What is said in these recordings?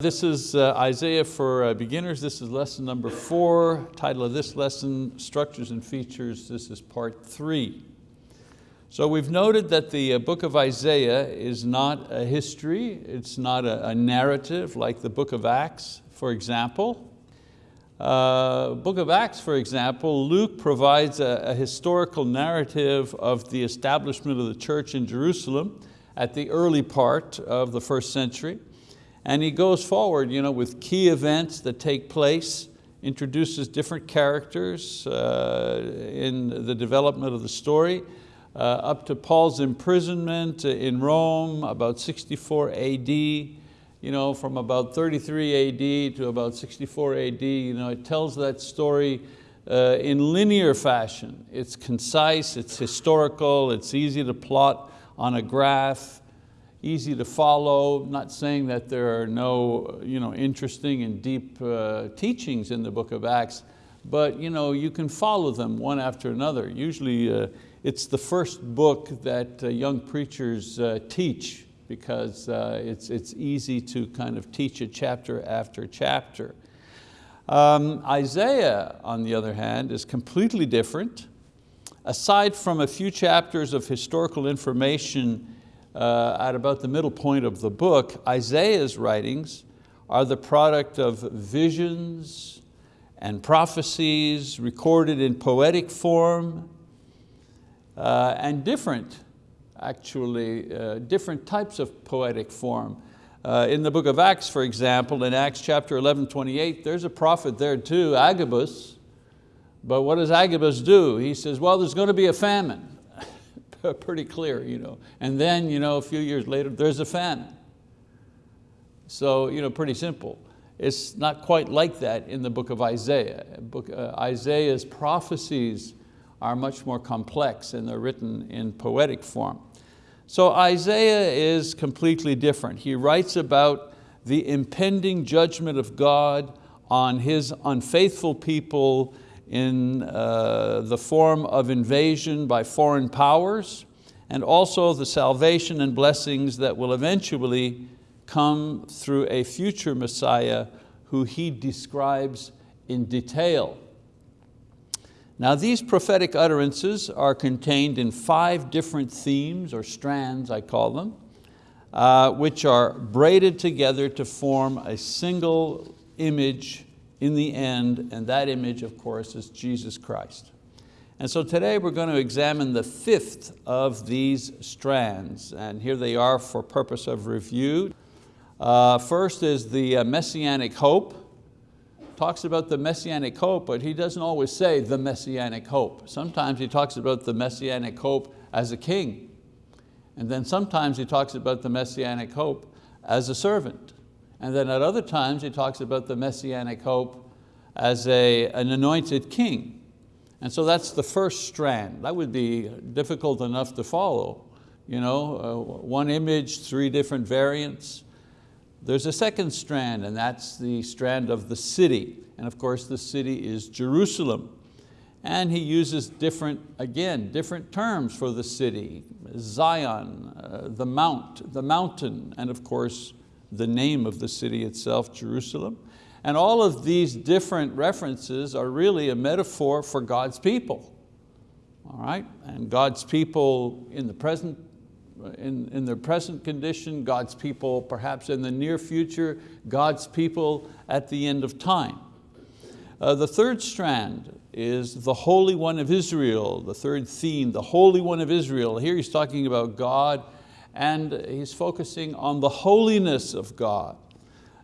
This is uh, Isaiah for uh, beginners. This is lesson number four. Title of this lesson, Structures and Features. This is part three. So we've noted that the uh, book of Isaiah is not a history. It's not a, a narrative like the book of Acts, for example. Uh, book of Acts, for example, Luke provides a, a historical narrative of the establishment of the church in Jerusalem at the early part of the first century. And he goes forward you know, with key events that take place, introduces different characters uh, in the development of the story, uh, up to Paul's imprisonment in Rome, about 64 AD, you know, from about 33 AD to about 64 AD. You know, it tells that story uh, in linear fashion. It's concise, it's historical, it's easy to plot on a graph easy to follow, not saying that there are no you know, interesting and deep uh, teachings in the book of Acts, but you, know, you can follow them one after another. Usually uh, it's the first book that uh, young preachers uh, teach because uh, it's, it's easy to kind of teach it chapter after chapter. Um, Isaiah, on the other hand, is completely different. Aside from a few chapters of historical information at about the middle point of the book, Isaiah's writings are the product of visions and prophecies recorded in poetic form uh, and different, actually, uh, different types of poetic form. Uh, in the book of Acts, for example, in Acts chapter 11, 28, there's a prophet there too, Agabus, but what does Agabus do? He says, well, there's going to be a famine. pretty clear. You know. And then you know, a few years later, there's a famine. So you know, pretty simple. It's not quite like that in the book of Isaiah. Book, uh, Isaiah's prophecies are much more complex and they're written in poetic form. So Isaiah is completely different. He writes about the impending judgment of God on his unfaithful people in uh, the form of invasion by foreign powers and also the salvation and blessings that will eventually come through a future Messiah who he describes in detail. Now these prophetic utterances are contained in five different themes or strands, I call them, uh, which are braided together to form a single image in the end, and that image, of course, is Jesus Christ. And so today we're going to examine the fifth of these strands, and here they are for purpose of review. Uh, first is the uh, messianic hope. Talks about the messianic hope, but he doesn't always say the messianic hope. Sometimes he talks about the messianic hope as a king. And then sometimes he talks about the messianic hope as a servant. And then at other times he talks about the messianic hope as a, an anointed king. And so that's the first strand. That would be difficult enough to follow. You know, uh, one image, three different variants. There's a second strand and that's the strand of the city. And of course the city is Jerusalem. And he uses different, again, different terms for the city. Zion, uh, the mount, the mountain, and of course the name of the city itself, Jerusalem. And all of these different references are really a metaphor for God's people. All right, and God's people in the present, in, in their present condition, God's people perhaps in the near future, God's people at the end of time. Uh, the third strand is the Holy One of Israel, the third theme, the Holy One of Israel. Here he's talking about God and he's focusing on the holiness of God.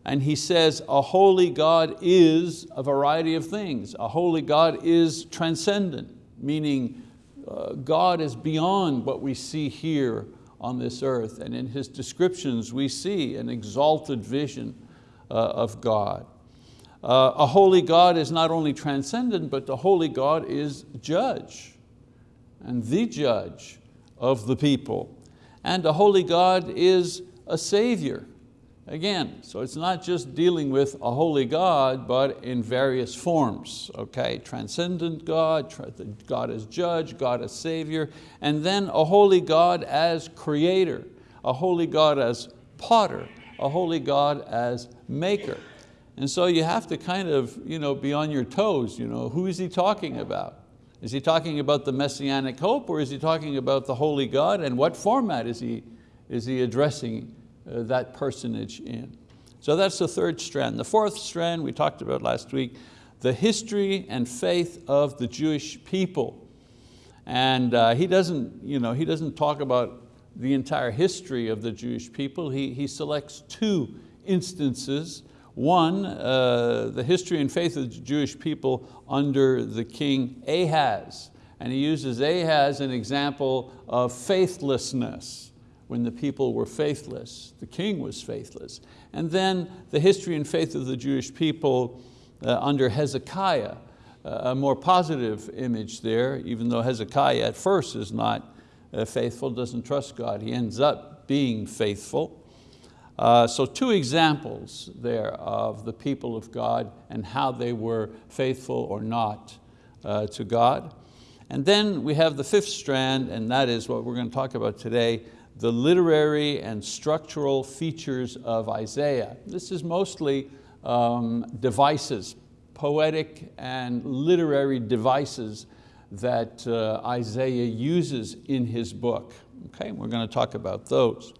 And he says a holy God is a variety of things. A holy God is transcendent, meaning uh, God is beyond what we see here on this earth. And in his descriptions, we see an exalted vision uh, of God. Uh, a holy God is not only transcendent, but the holy God is judge and the judge of the people and a holy God is a savior. Again, so it's not just dealing with a holy God, but in various forms, okay? Transcendent God, God as judge, God as savior, and then a holy God as creator, a holy God as potter, a holy God as maker. And so you have to kind of you know, be on your toes. You know, who is he talking about? Is he talking about the messianic hope or is he talking about the holy God and what format is he, is he addressing uh, that personage in? So that's the third strand. The fourth strand we talked about last week, the history and faith of the Jewish people. And uh, he, doesn't, you know, he doesn't talk about the entire history of the Jewish people. He, he selects two instances. One, uh, the history and faith of the Jewish people under the king Ahaz. And he uses Ahaz an example of faithlessness when the people were faithless. The king was faithless. And then the history and faith of the Jewish people uh, under Hezekiah, uh, a more positive image there, even though Hezekiah at first is not uh, faithful, doesn't trust God. He ends up being faithful. Uh, so two examples there of the people of God and how they were faithful or not uh, to God. And then we have the fifth strand, and that is what we're going to talk about today, the literary and structural features of Isaiah. This is mostly um, devices, poetic and literary devices that uh, Isaiah uses in his book. Okay, we're going to talk about those.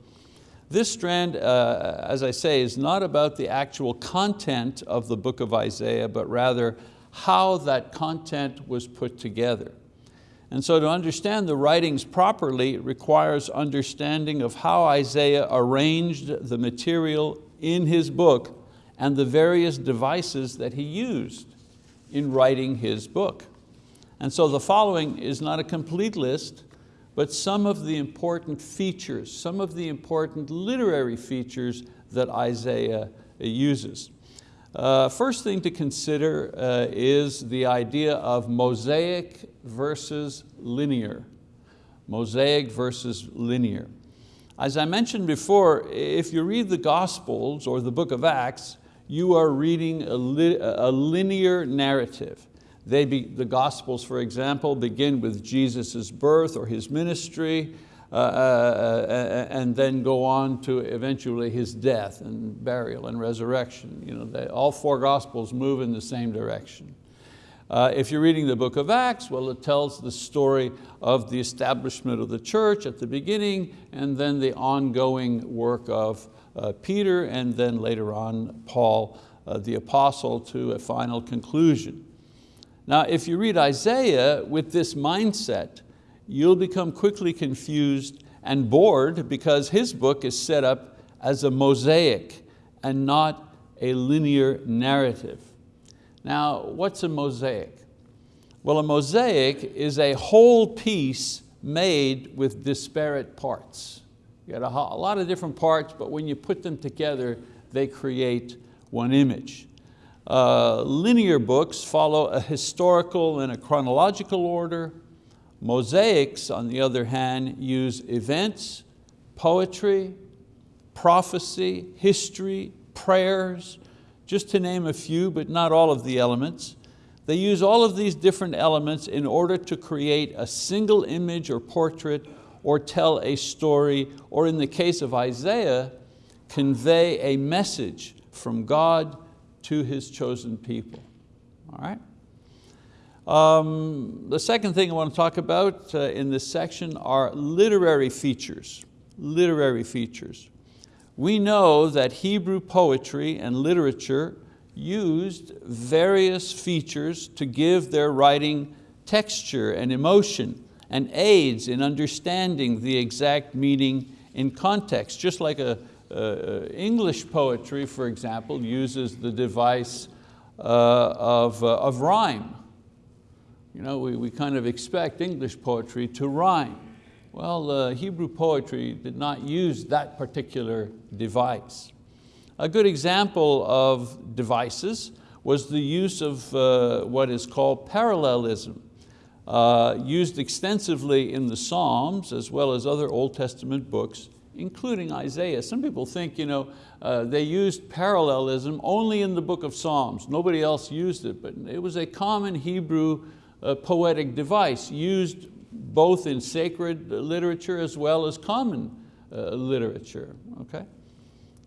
This strand, uh, as I say, is not about the actual content of the book of Isaiah, but rather how that content was put together. And so to understand the writings properly requires understanding of how Isaiah arranged the material in his book and the various devices that he used in writing his book. And so the following is not a complete list, but some of the important features, some of the important literary features that Isaiah uses. Uh, first thing to consider uh, is the idea of mosaic versus linear. Mosaic versus linear. As I mentioned before, if you read the Gospels or the book of Acts, you are reading a, li a linear narrative. They be, the Gospels, for example, begin with Jesus' birth or His ministry, uh, uh, uh, and then go on to eventually his death and burial and resurrection. You know, they, all four Gospels move in the same direction. Uh, if you're reading the book of Acts, well, it tells the story of the establishment of the church at the beginning and then the ongoing work of uh, Peter and then later on Paul, uh, the apostle, to a final conclusion. Now, if you read Isaiah with this mindset, you'll become quickly confused and bored because his book is set up as a mosaic and not a linear narrative. Now, what's a mosaic? Well, a mosaic is a whole piece made with disparate parts. You got a, a lot of different parts, but when you put them together, they create one image. Uh, linear books follow a historical and a chronological order, Mosaics, on the other hand, use events, poetry, prophecy, history, prayers, just to name a few, but not all of the elements. They use all of these different elements in order to create a single image or portrait or tell a story, or in the case of Isaiah, convey a message from God to His chosen people. All right? Um, the second thing I want to talk about uh, in this section are literary features, literary features. We know that Hebrew poetry and literature used various features to give their writing texture and emotion and aids in understanding the exact meaning in context, just like a, uh, English poetry, for example, uses the device uh, of, uh, of rhyme you know, we, we kind of expect English poetry to rhyme. Well, uh, Hebrew poetry did not use that particular device. A good example of devices was the use of uh, what is called parallelism, uh, used extensively in the Psalms as well as other Old Testament books, including Isaiah. Some people think you know, uh, they used parallelism only in the book of Psalms. Nobody else used it, but it was a common Hebrew a poetic device used both in sacred literature as well as common uh, literature. Okay?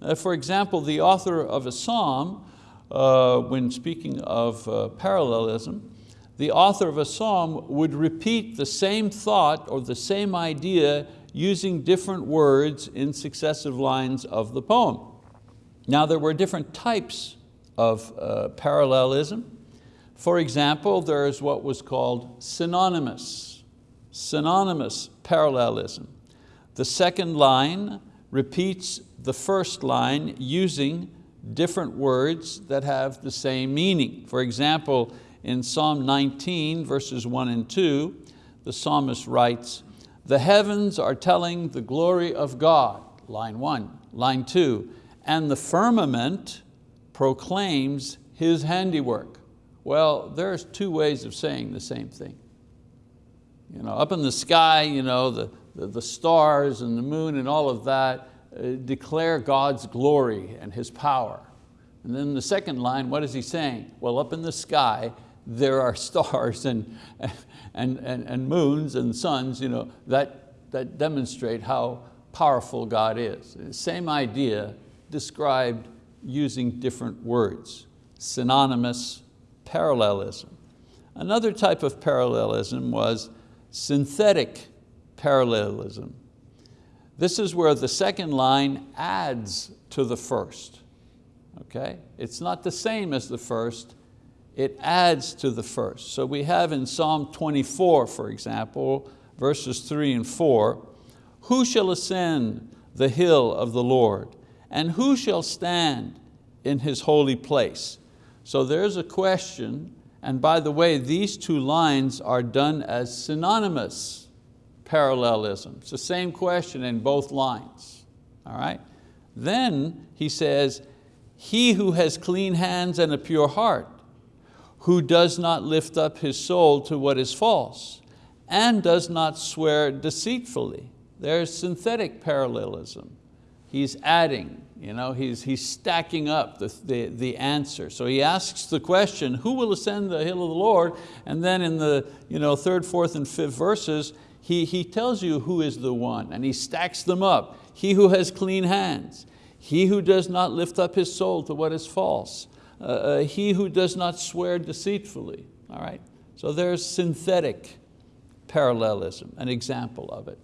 Uh, for example, the author of a psalm, uh, when speaking of uh, parallelism, the author of a psalm would repeat the same thought or the same idea using different words in successive lines of the poem. Now there were different types of uh, parallelism. For example, there is what was called synonymous, synonymous parallelism. The second line repeats the first line using different words that have the same meaning. For example, in Psalm 19, verses one and two, the psalmist writes, the heavens are telling the glory of God, line one. Line two, and the firmament proclaims His handiwork. Well, there's two ways of saying the same thing. You know, up in the sky, you know, the, the, the stars and the moon and all of that uh, declare God's glory and His power. And then the second line, what is he saying? Well, up in the sky, there are stars and, and, and, and moons and suns you know, that, that demonstrate how powerful God is. Same idea described using different words, synonymous parallelism. Another type of parallelism was synthetic parallelism. This is where the second line adds to the first. Okay? It's not the same as the first, it adds to the first. So we have in Psalm 24, for example, verses three and four, who shall ascend the hill of the Lord? And who shall stand in His holy place? So there's a question, and by the way, these two lines are done as synonymous parallelism. It's the same question in both lines, all right? Then he says, he who has clean hands and a pure heart, who does not lift up his soul to what is false, and does not swear deceitfully. There's synthetic parallelism. He's adding, you know, he's, he's stacking up the, the, the answer. So he asks the question, who will ascend the hill of the Lord? And then in the you know, third, fourth, and fifth verses, he, he tells you who is the one, and he stacks them up. He who has clean hands, he who does not lift up his soul to what is false, uh, uh, he who does not swear deceitfully. All right? So there's synthetic parallelism, an example of it.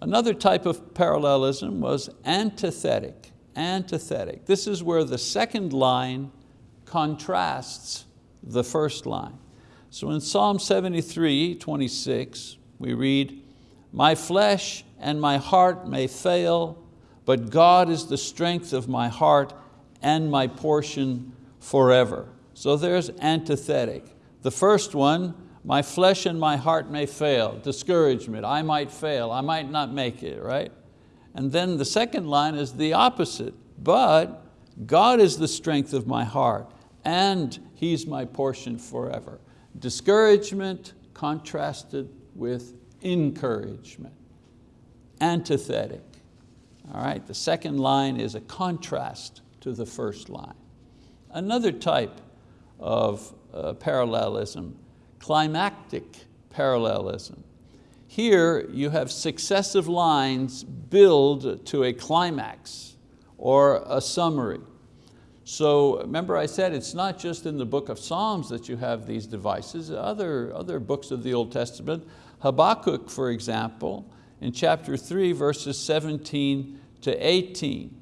Another type of parallelism was antithetic, antithetic. This is where the second line contrasts the first line. So in Psalm 73, 26, we read, my flesh and my heart may fail, but God is the strength of my heart and my portion forever. So there's antithetic. The first one, my flesh and my heart may fail, discouragement, I might fail, I might not make it, right? And then the second line is the opposite, but God is the strength of my heart and He's my portion forever. Discouragement contrasted with encouragement, antithetic. All right, the second line is a contrast to the first line. Another type of uh, parallelism, climactic parallelism. Here you have successive lines build to a climax or a summary. So remember I said it's not just in the book of Psalms that you have these devices, other, other books of the Old Testament. Habakkuk, for example, in chapter three, verses 17 to 18.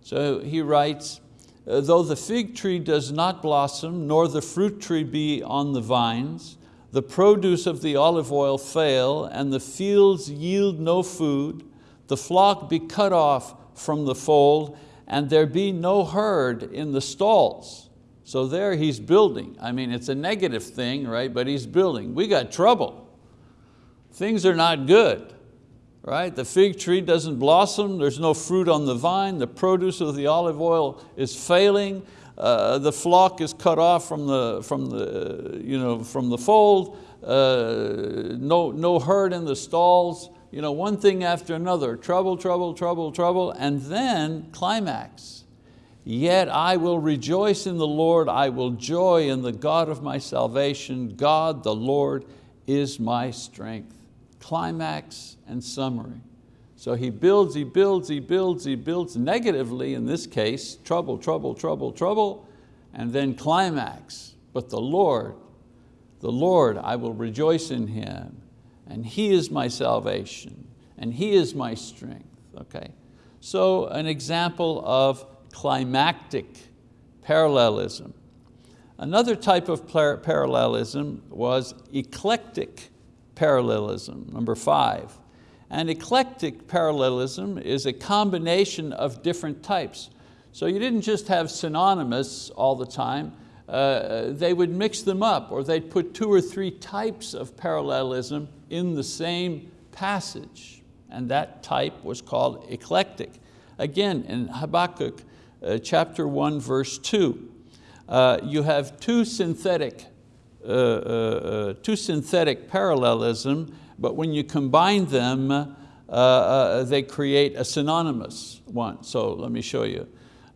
So he writes, Uh, though the fig tree does not blossom, nor the fruit tree be on the vines, the produce of the olive oil fail, and the fields yield no food, the flock be cut off from the fold, and there be no herd in the stalls. So there he's building. I mean, it's a negative thing, right? But he's building. We got trouble. Things are not good right? The fig tree doesn't blossom, there's no fruit on the vine, the produce of the olive oil is failing, uh, the flock is cut off from the, from the, you know, from the fold, uh, no, no herd in the stalls, you know, one thing after another, trouble, trouble, trouble, trouble, and then climax. Yet I will rejoice in the Lord, I will joy in the God of my salvation. God the Lord is my strength. Climax and summary. So he builds, he builds, he builds, he builds negatively in this case, trouble, trouble, trouble, trouble, and then climax. But the Lord, the Lord, I will rejoice in Him, and He is my salvation, and He is my strength, okay? So an example of climactic parallelism. Another type of parallelism was eclectic parallelism, number five. And eclectic parallelism is a combination of different types. So you didn't just have synonymous all the time, uh, they would mix them up or they'd put two or three types of parallelism in the same passage. And that type was called eclectic. Again, in Habakkuk uh, chapter one, verse two, uh, you have two synthetic, uh, uh, uh two synthetic parallelism but when you combine them, uh, uh, they create a synonymous one. So let me show you.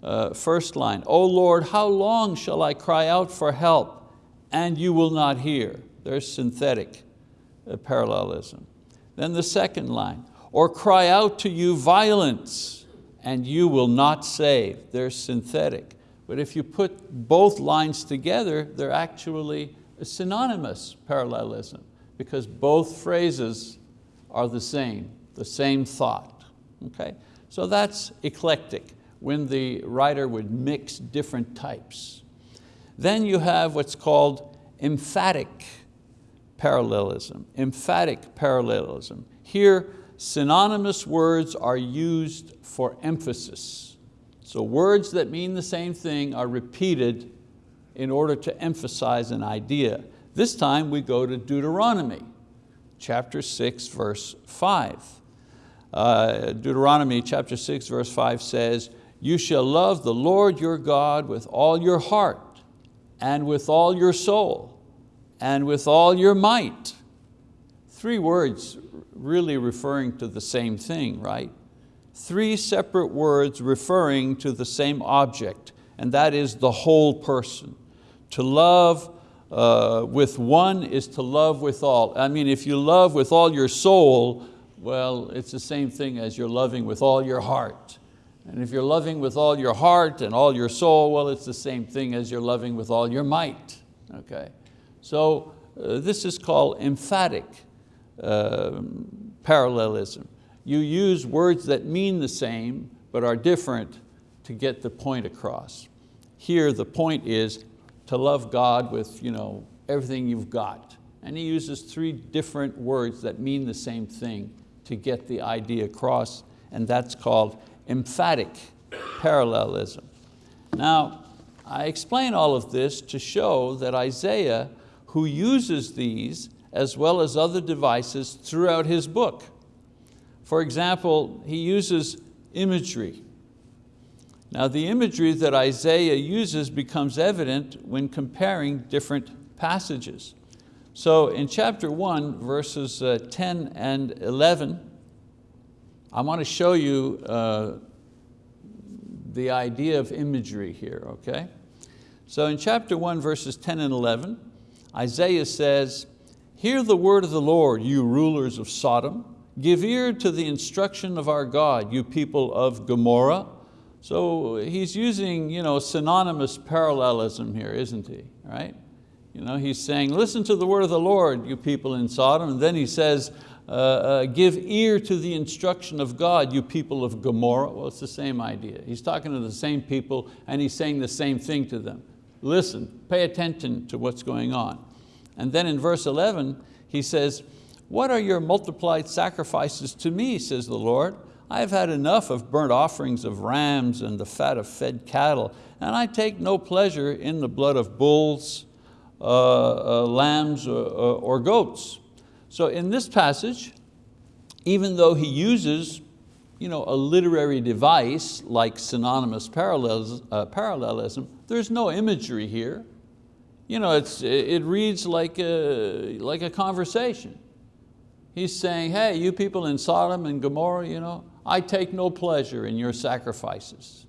Uh, first line, O Lord, how long shall I cry out for help and you will not hear? There's synthetic uh, parallelism. Then the second line, or cry out to you violence and you will not save. They're synthetic. But if you put both lines together, they're actually a synonymous parallelism because both phrases are the same, the same thought. Okay? So that's eclectic, when the writer would mix different types. Then you have what's called emphatic parallelism, emphatic parallelism. Here, synonymous words are used for emphasis. So words that mean the same thing are repeated in order to emphasize an idea. This time we go to Deuteronomy, chapter six, verse five. Uh, Deuteronomy chapter six, verse five says, you shall love the Lord your God with all your heart and with all your soul and with all your might. Three words really referring to the same thing, right? Three separate words referring to the same object, and that is the whole person. To love uh, with one is to love with all. I mean, if you love with all your soul, well, it's the same thing as you're loving with all your heart. And if you're loving with all your heart and all your soul, well, it's the same thing as you're loving with all your might, okay? So uh, this is called emphatic uh, parallelism. You use words that mean the same, but are different to get the point across. Here the point is to love God with you know, everything you've got. And he uses three different words that mean the same thing to get the idea across, and that's called emphatic parallelism. Now, I explain all of this to show that Isaiah, who uses these as well as other devices throughout his book. For example, he uses imagery. Now the imagery that Isaiah uses becomes evident when comparing different passages. So in chapter one, verses uh, 10 and 11, I want to show you uh, the idea of imagery here, okay? So in chapter one, verses 10 and 11, Isaiah says, Hear the word of the Lord, you rulers of Sodom. Give ear to the instruction of our God, you people of Gomorrah. So he's using you know, synonymous parallelism here, isn't he, right? You know, he's saying, listen to the word of the Lord, you people in Sodom, and then he says, uh, uh, give ear to the instruction of God, you people of Gomorrah. Well, it's the same idea. He's talking to the same people and he's saying the same thing to them. Listen, pay attention to what's going on. And then in verse 11, he says, what are your multiplied sacrifices to me, says the Lord? I've had enough of burnt offerings of rams and the fat of fed cattle, and I take no pleasure in the blood of bulls, uh, uh, lambs, or, uh, or goats. So in this passage, even though he uses you know, a literary device like synonymous parallelism, uh, parallelism, there's no imagery here. You know, it's, it reads like a, like a conversation. He's saying, hey, you people in Sodom and Gomorrah, you know, I take no pleasure in your sacrifices.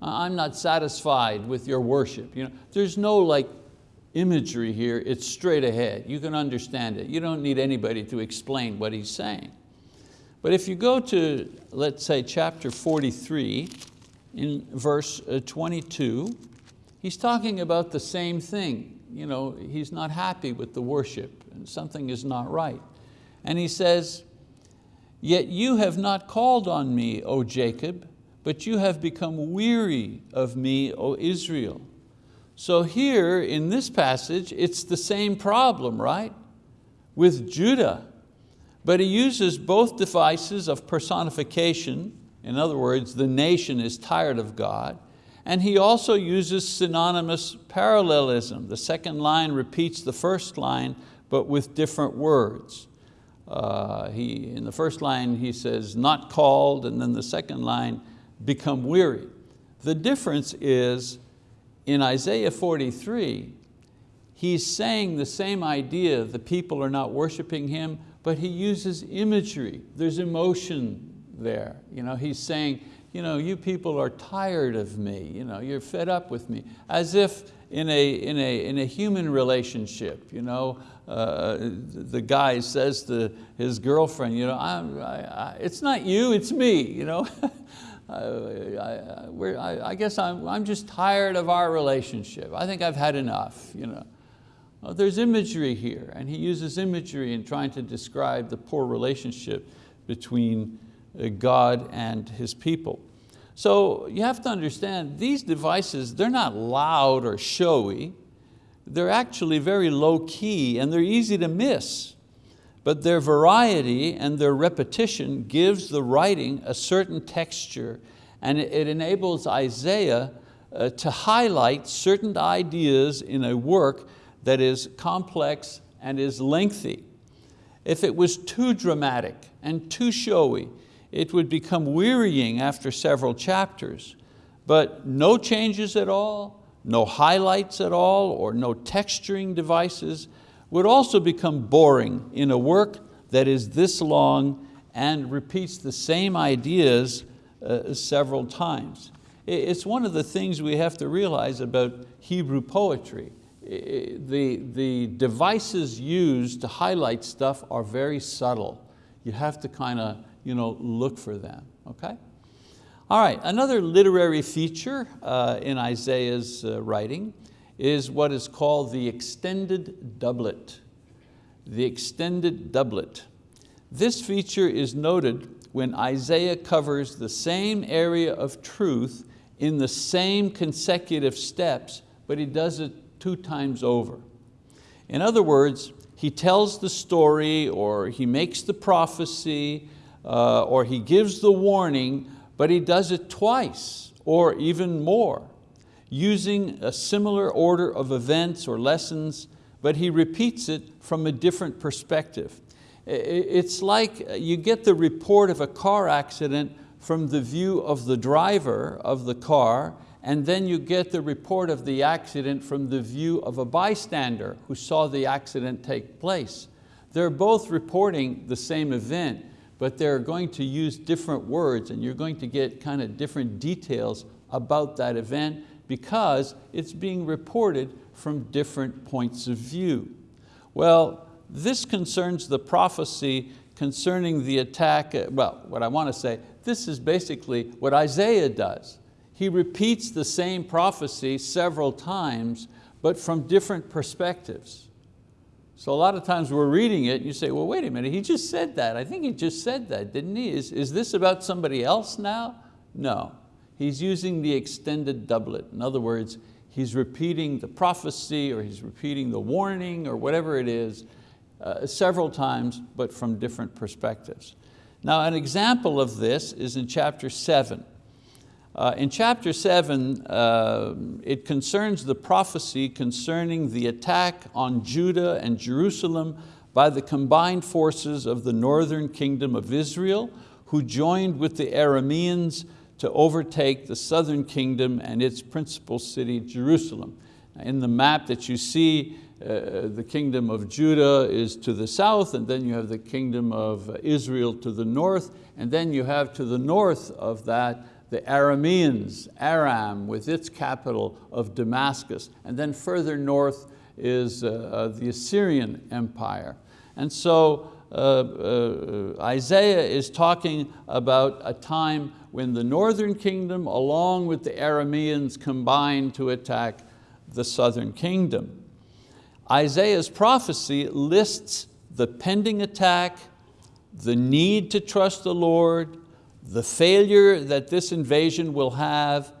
I'm not satisfied with your worship. You know, there's no like imagery here, it's straight ahead. You can understand it. You don't need anybody to explain what he's saying. But if you go to, let's say, chapter 43, in verse uh, 22, he's talking about the same thing. You know, he's not happy with the worship and something is not right. And he says, yet you have not called on me, O Jacob, but you have become weary of me, O Israel. So here in this passage, it's the same problem, right? With Judah. But he uses both devices of personification, in other words, the nation is tired of God, and he also uses synonymous parallelism. The second line repeats the first line, but with different words. Uh, he, in the first line he says, not called, and then the second line, become weary. The difference is in Isaiah 43, he's saying the same idea, the people are not worshiping him, but he uses imagery. There's emotion there. You know, he's saying, you, know, you people are tired of me, you know, you're fed up with me, as if in a, in a, in a human relationship, you know, uh, the guy says to his girlfriend, you know, I, I, it's not you, it's me. You know? I, I, guess I'm, I'm just tired of our relationship. I think I've had enough. You know. Well, there's imagery here, and he uses imagery in trying to describe the poor relationship between uh, God and His people. So you have to understand, these devices, they're not loud or showy. They're actually very low key and they're easy to miss but their variety and their repetition gives the writing a certain texture and it enables Isaiah uh, to highlight certain ideas in a work that is complex and is lengthy. If it was too dramatic and too showy, it would become wearying after several chapters. But no changes at all, no highlights at all, or no texturing devices, would also become boring in a work that is this long and repeats the same ideas uh, several times. It's one of the things we have to realize about Hebrew poetry. The, the devices used to highlight stuff are very subtle. You have to kind of you know, look for them, okay? All right, another literary feature uh, in Isaiah's uh, writing is what is called the extended doublet. The extended doublet. This feature is noted when Isaiah covers the same area of truth in the same consecutive steps, but he does it two times over. In other words, he tells the story or he makes the prophecy uh, or he gives the warning, but he does it twice or even more using a similar order of events or lessons, but he repeats it from a different perspective. It's like uh, you get the report of a car accident from the view of the driver of the car, and then you get the report of the accident from the view of a bystander who saw the accident take place. They're both reporting the same event, but they're going to use different words and you're going to get kind of different details about that event because it's being reported from different points of view. Well, this concerns the prophecy concerning the attack, uh, well, what I want to say, this is basically what Isaiah does. He repeats the same prophecy several times, but from different perspectives. So a lot of times we're reading it and you say, well, wait a minute, he just said that. I think he just said that, didn't he? Is, is this about somebody else now? No, he's using the extended doublet. In other words, he's repeating the prophecy or he's repeating the warning or whatever it is uh, several times, but from different perspectives. Now an example of this is in chapter seven. Uh, in chapter seven, uh, it concerns the prophecy concerning the attack on Judah and Jerusalem by the combined forces of the northern kingdom of Israel, who joined with the Arameans to overtake the southern kingdom and its principal city, Jerusalem. In the map that you see, uh, the kingdom of Judah is to the south, and then you have the kingdom of Israel to the north, and then you have to the north of that the Arameans, Aram with its capital of Damascus, and then further north is uh, uh the Assyrian Empire. And so uh, uh, Isaiah is talking about a time when the northern kingdom along with the Arameans combined to attack the southern kingdom. Isaiah's prophecy lists the pending attack, the need to trust the Lord, the failure that this invasion will have,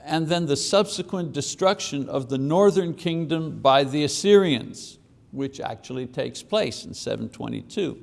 and then the subsequent destruction of the northern kingdom by the Assyrians, which actually takes place in 722.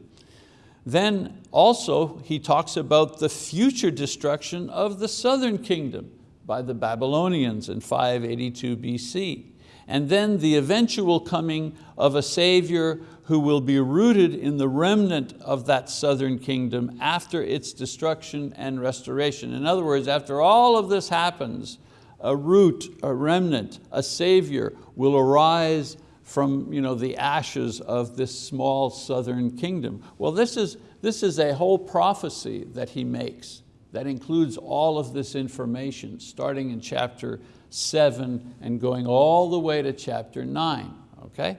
Then also he talks about the future destruction of the southern kingdom by the Babylonians in 582 BC. And then the eventual coming of a Savior who will be rooted in the remnant of that southern kingdom after its destruction and restoration. In other words, after all of this happens, a root, a remnant, a Savior will arise from you know, the ashes of this small southern kingdom. Well, this is, this is a whole prophecy that he makes that includes all of this information, starting in chapter seven and going all the way to chapter nine, okay?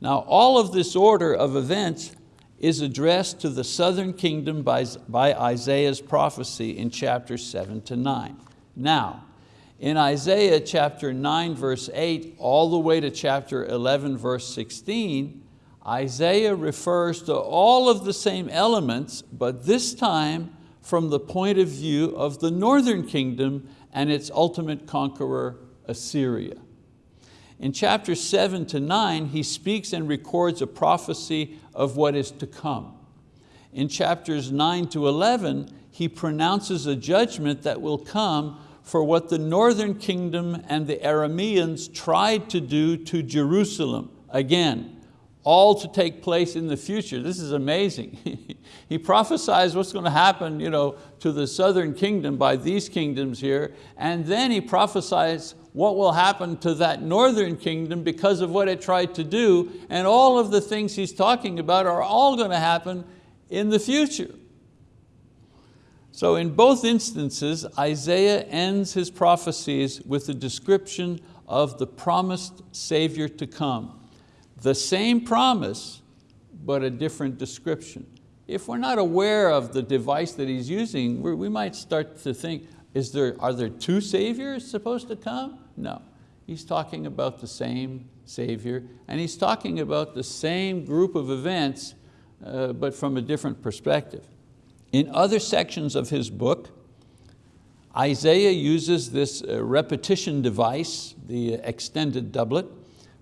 Now, all of this order of events is addressed to the southern kingdom by, by Isaiah's prophecy in chapter seven to nine. Now, in Isaiah chapter 9 verse 8 all the way to chapter 11 verse 16, Isaiah refers to all of the same elements, but this time from the point of view of the northern kingdom and its ultimate conqueror, Assyria. In chapter seven to nine, he speaks and records a prophecy of what is to come. In chapters nine to 11, he pronounces a judgment that will come for what the northern kingdom and the Arameans tried to do to Jerusalem. Again, all to take place in the future. This is amazing. he prophesies what's going to happen you know, to the southern kingdom by these kingdoms here, and then he prophesies what will happen to that northern kingdom because of what it tried to do, and all of the things he's talking about are all going to happen in the future. So in both instances, Isaiah ends his prophecies with a description of the promised Savior to come. The same promise, but a different description. If we're not aware of the device that he's using, we might start to think, is there, are there two Saviors supposed to come? No, he's talking about the same Savior, and he's talking about the same group of events, uh, but from a different perspective. In other sections of his book, Isaiah uses this uh, repetition device, the extended doublet,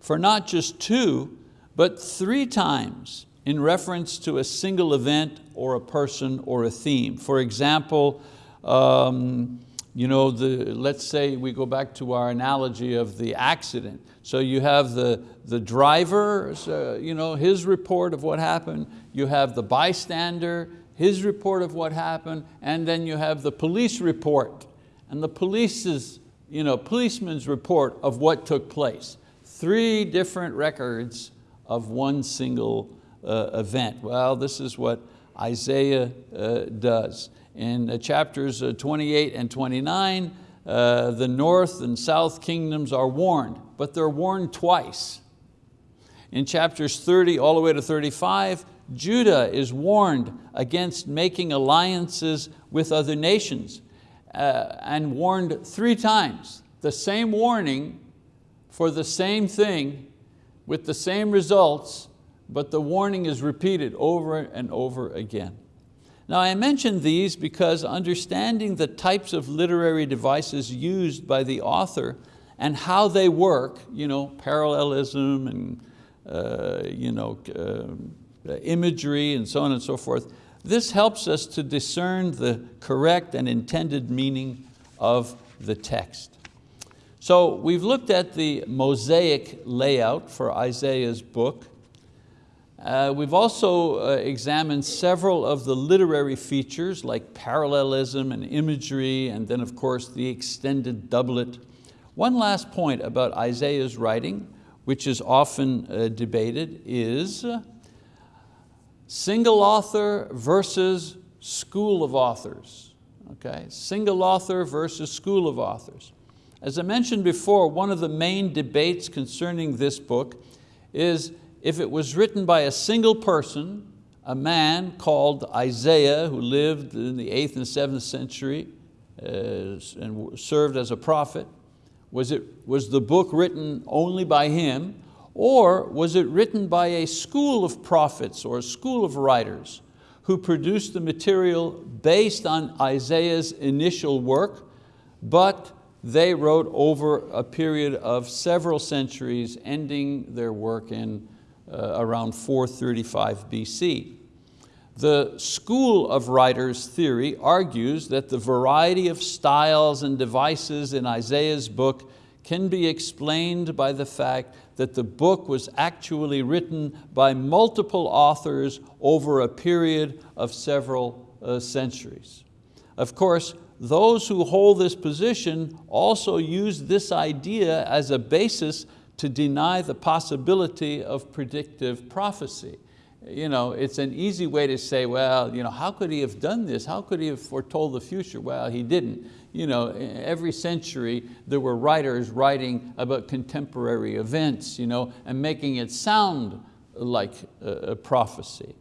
for not just two, but three times in reference to a single event or a person or a theme. For example, um, you know, the, let's say we go back to our analogy of the accident. So you have the, the driver, uh, you know, his report of what happened, you have the bystander, his report of what happened, and then you have the police report and the police's, you know, policeman's report of what took place. Three different records of one single uh, event. Well, this is what Isaiah uh, does. In chapters uh, 28 and 29, uh, the north and south kingdoms are warned, but they're warned twice. In chapters 30 all the way to 35, Judah is warned against making alliances with other nations uh, and warned three times. The same warning for the same thing with the same results, but the warning is repeated over and over again. Now I mention these because understanding the types of literary devices used by the author and how they work, you know, parallelism and uh, you know, uh, imagery and so on and so forth, this helps us to discern the correct and intended meaning of the text. So we've looked at the mosaic layout for Isaiah's book. Uh, we've also uh, examined several of the literary features like parallelism and imagery, and then of course the extended doublet. One last point about Isaiah's writing, which is often uh, debated, is Single author versus school of authors. Okay, single author versus school of authors. As I mentioned before, one of the main debates concerning this book is if it was written by a single person, a man called Isaiah who lived in the 8th and 7th century uh, and served as a prophet. Was, it, was the book written only by him or was it written by a school of prophets or a school of writers who produced the material based on Isaiah's initial work, but they wrote over a period of several centuries, ending their work in uh, around 435 BC. The school of writers theory argues that the variety of styles and devices in Isaiah's book can be explained by the fact that the book was actually written by multiple authors over a period of several uh, centuries. Of course, those who hold this position also use this idea as a basis to deny the possibility of predictive prophecy. You know, it's an easy way to say, well, you know, how could he have done this? How could he have foretold the future? Well, he didn't. You know, every century there were writers writing about contemporary events you know, and making it sound like a prophecy.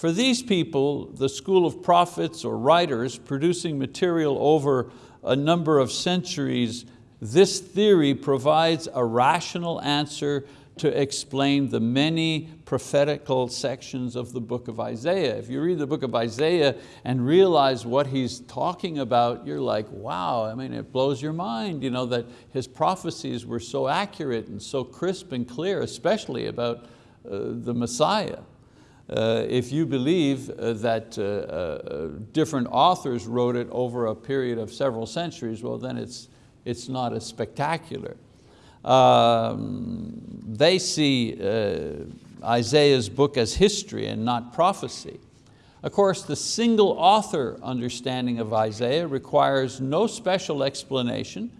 For these people, the school of prophets or writers producing material over a number of centuries this theory provides a rational answer to explain the many prophetical sections of the book of Isaiah. If you read the book of Isaiah and realize what he's talking about, you're like, wow, I mean, it blows your mind you know, that his prophecies were so accurate and so crisp and clear, especially about uh, the Messiah. Uh, if you believe uh, that uh, uh, different authors wrote it over a period of several centuries, well then it's, it's not as spectacular. Um, they see uh, Isaiah's book as history and not prophecy. Of course, the single author understanding of Isaiah requires no special explanation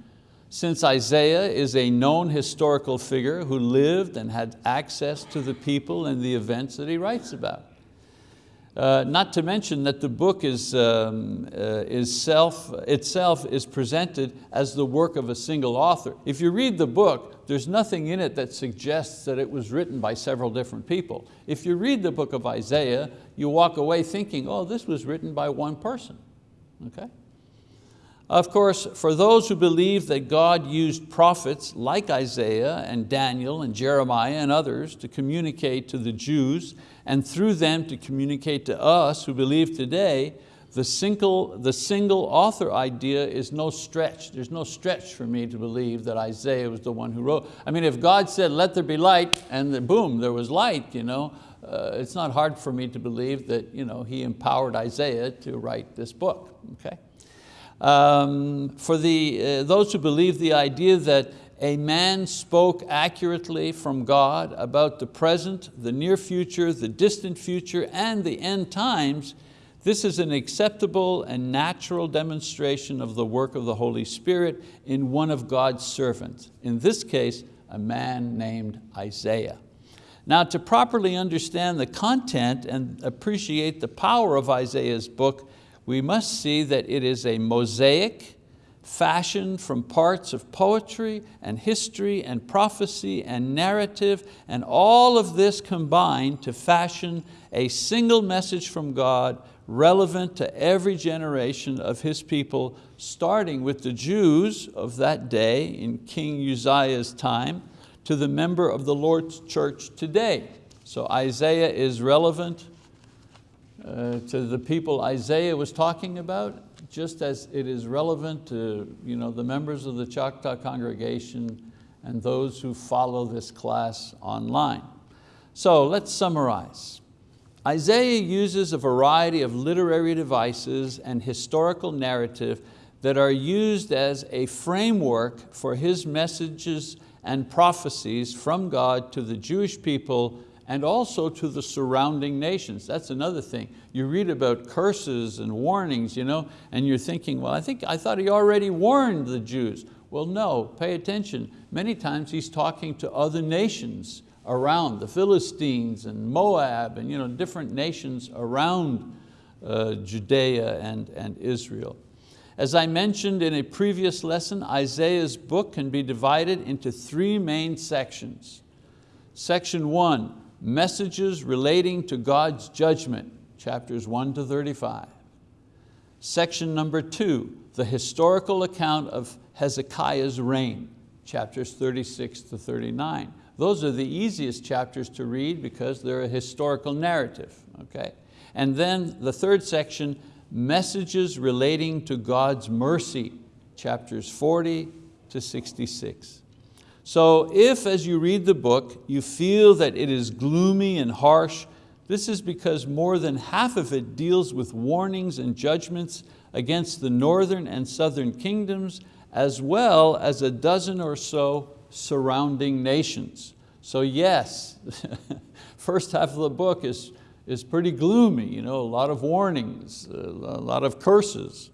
since Isaiah is a known historical figure who lived and had access to the people and the events that he writes about. Uh, not to mention that the book is, um, uh, is self, itself is presented as the work of a single author. If you read the book, there's nothing in it that suggests that it was written by several different people. If you read the book of Isaiah, you walk away thinking, oh, this was written by one person. Okay? Of course, for those who believe that God used prophets like Isaiah and Daniel and Jeremiah and others to communicate to the Jews and through them to communicate to us who believe today, the single, the single author idea is no stretch. There's no stretch for me to believe that Isaiah was the one who wrote. I mean, if God said, let there be light, and then boom, there was light, you know, uh, it's not hard for me to believe that you know, he empowered Isaiah to write this book, okay? Um, for the, uh, those who believe the idea that a man spoke accurately from God about the present, the near future, the distant future, and the end times, this is an acceptable and natural demonstration of the work of the Holy Spirit in one of God's servants, in this case, a man named Isaiah. Now to properly understand the content and appreciate the power of Isaiah's book, we must see that it is a mosaic fashioned from parts of poetry and history and prophecy and narrative and all of this combined to fashion a single message from God relevant to every generation of His people, starting with the Jews of that day in King Uzziah's time to the member of the Lord's church today. So Isaiah is relevant uh, to the people Isaiah was talking about, just as it is relevant to you know, the members of the Choctaw congregation and those who follow this class online. So let's summarize. Isaiah uses a variety of literary devices and historical narrative that are used as a framework for his messages and prophecies from God to the Jewish people and also to the surrounding nations. That's another thing. You read about curses and warnings, you know, and you're thinking, well, I, think, I thought he already warned the Jews. Well, no, pay attention. Many times he's talking to other nations around, the Philistines and Moab and you know, different nations around uh, Judea and, and Israel. As I mentioned in a previous lesson, Isaiah's book can be divided into three main sections. Section one, messages relating to God's judgment, chapters 1 to 35. Section number two, the historical account of Hezekiah's reign, chapters 36 to 39. Those are the easiest chapters to read because they're a historical narrative. Okay? And then the third section, messages relating to God's mercy, chapters 40 to 66. So if as you read the book, you feel that it is gloomy and harsh, this is because more than half of it deals with warnings and judgments against the northern and southern kingdoms, as well as a dozen or so surrounding nations. So yes, first half of the book is, is pretty gloomy, you know, a lot of warnings, a lot of curses.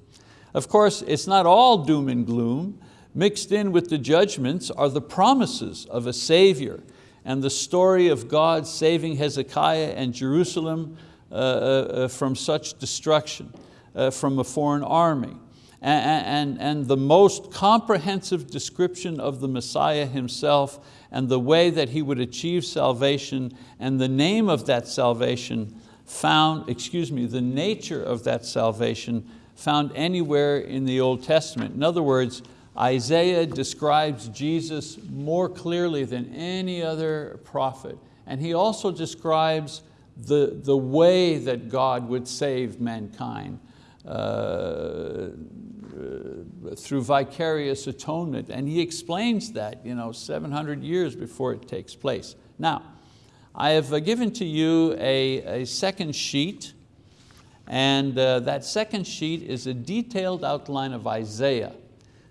Of course, it's not all doom and gloom. Mixed in with the judgments are the promises of a Savior and the story of God saving Hezekiah and Jerusalem uh, uh, uh from such destruction, uh, from a foreign army. And, and, and the most comprehensive description of the Messiah himself and the way that he would achieve salvation and the name of that salvation found, excuse me, the nature of that salvation found anywhere in the Old Testament. In other words, Isaiah describes Jesus more clearly than any other prophet. And he also describes the, the way that God would save mankind uh, uh, through vicarious atonement. And he explains that you know, 700 years before it takes place. Now, I have given to you a, a second sheet and uh, that second sheet is a detailed outline of Isaiah.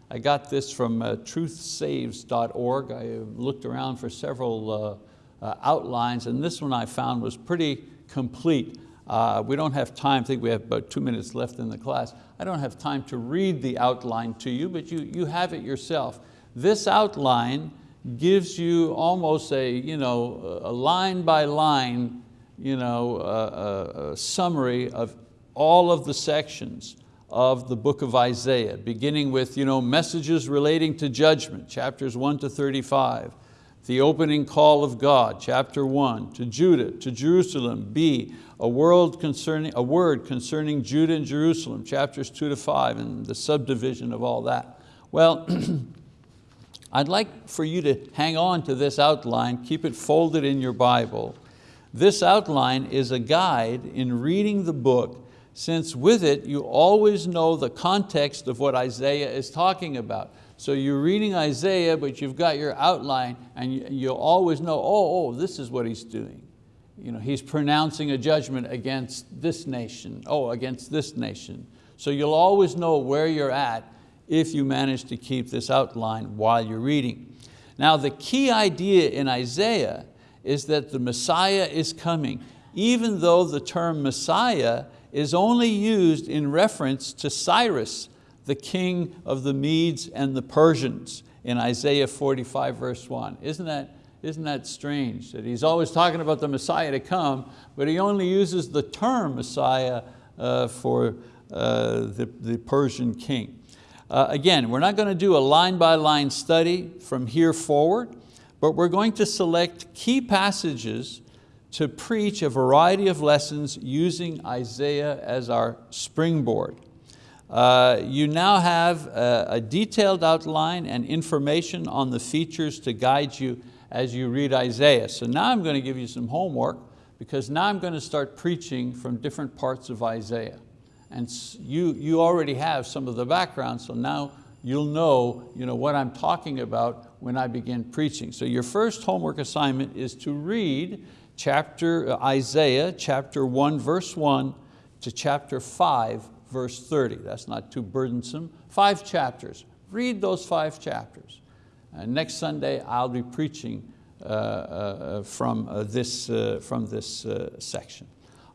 I got this from uh, truthsaves.org. I looked around for several uh, uh, outlines and this one I found was pretty complete. Uh, we don't have time, I think we have about two minutes left in the class. I don't have time to read the outline to you, but you, you have it yourself. This outline gives you almost a, you know, a line by line you know, summary of all of the sections of the book of Isaiah, beginning with you know, messages relating to judgment, chapters 1 to 35, the opening call of God, chapter 1, to Judah, to Jerusalem, B, a, world concerning, a word concerning Judah and Jerusalem, chapters 2 to 5, and the subdivision of all that. Well, I'd like for you to hang on to this outline, keep it folded in your Bible. This outline is a guide in reading the book since with it you always know the context of what Isaiah is talking about. So you're reading Isaiah, but you've got your outline and you, will always know, oh, oh, this is what he's doing. You know, he's pronouncing a judgment against this nation, oh, against this nation. So you'll always know where you're at if you manage to keep this outline while you're reading. Now the key idea in Isaiah is that the Messiah is coming, even though the term Messiah is only used in reference to Cyrus, the king of the Medes and the Persians in Isaiah 45 verse 1. Isn't that, isn't that strange that he's always talking about the Messiah to come, but he only uses the term Messiah uh, for uh, the, the Persian king. Uh, again, we're not going to do a line by line study from here forward, but we're going to select key passages to preach a variety of lessons using Isaiah as our springboard. Uh, you now have a, a, detailed outline and information on the features to guide you as you read Isaiah. So now I'm going to give you some homework because now I'm going to start preaching from different parts of Isaiah. And you, you already have some of the background, so now you'll know, you know what I'm talking about when I begin preaching. So your first homework assignment is to read chapter, uh, Isaiah chapter 1 verse 1 to chapter 5 verse 30. That's not too burdensome. Five chapters. Read those five chapters. Uh, next Sunday I'll be preaching uh, uh, from, uh, this, uh, from this section.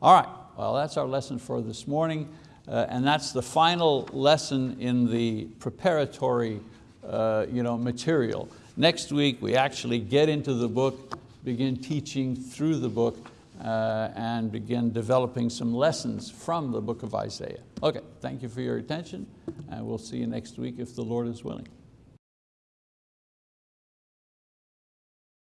All right, well that's our lesson for this morning and that's the final lesson in the preparatory you know, material. Next week we actually get into the book begin teaching through the book uh, and begin developing some lessons from the book of Isaiah. Okay, thank you for your attention and we'll see you next week if the Lord is willing.